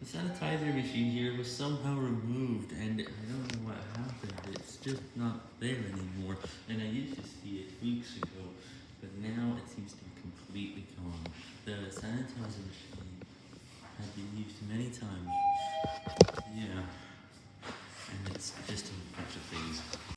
The sanitizer machine here was somehow removed, and I don't know what happened. It's just not there anymore, and I used to see it weeks ago, but now it seems to be completely gone. The sanitizer machine had been used many times